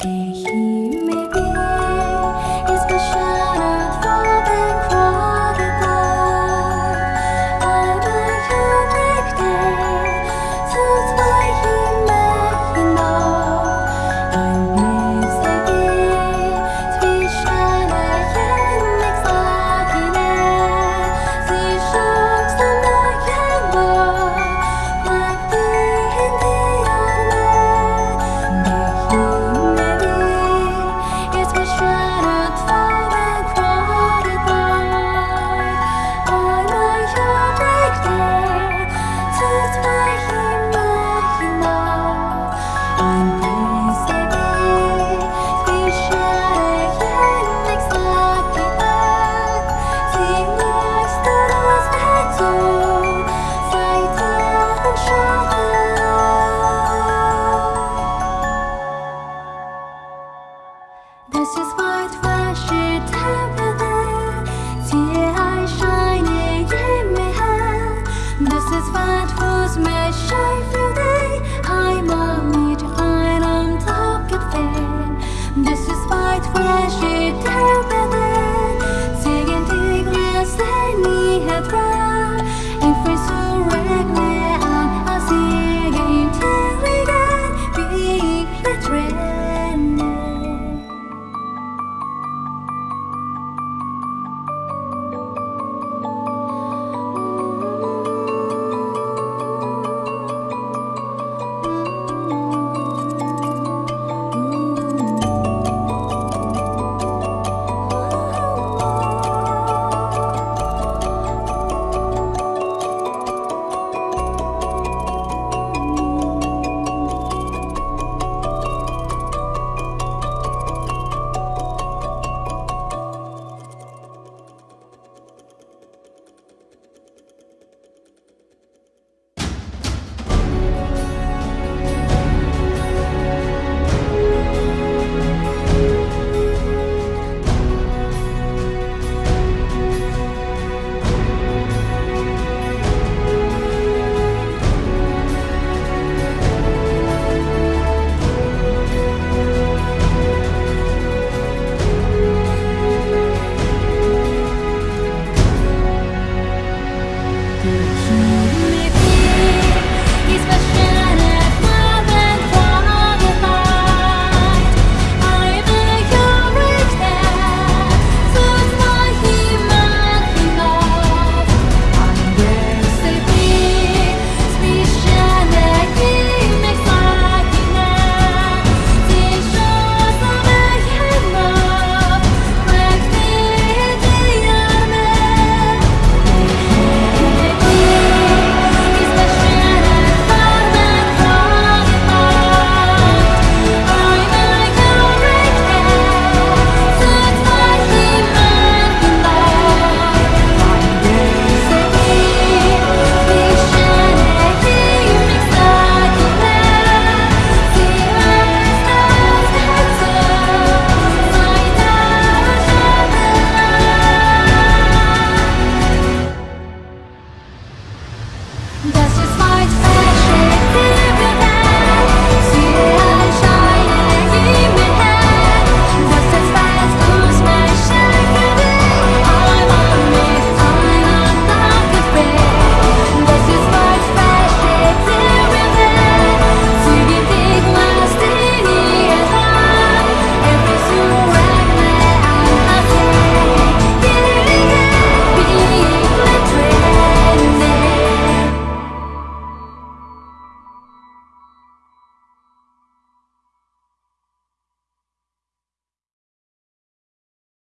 They hear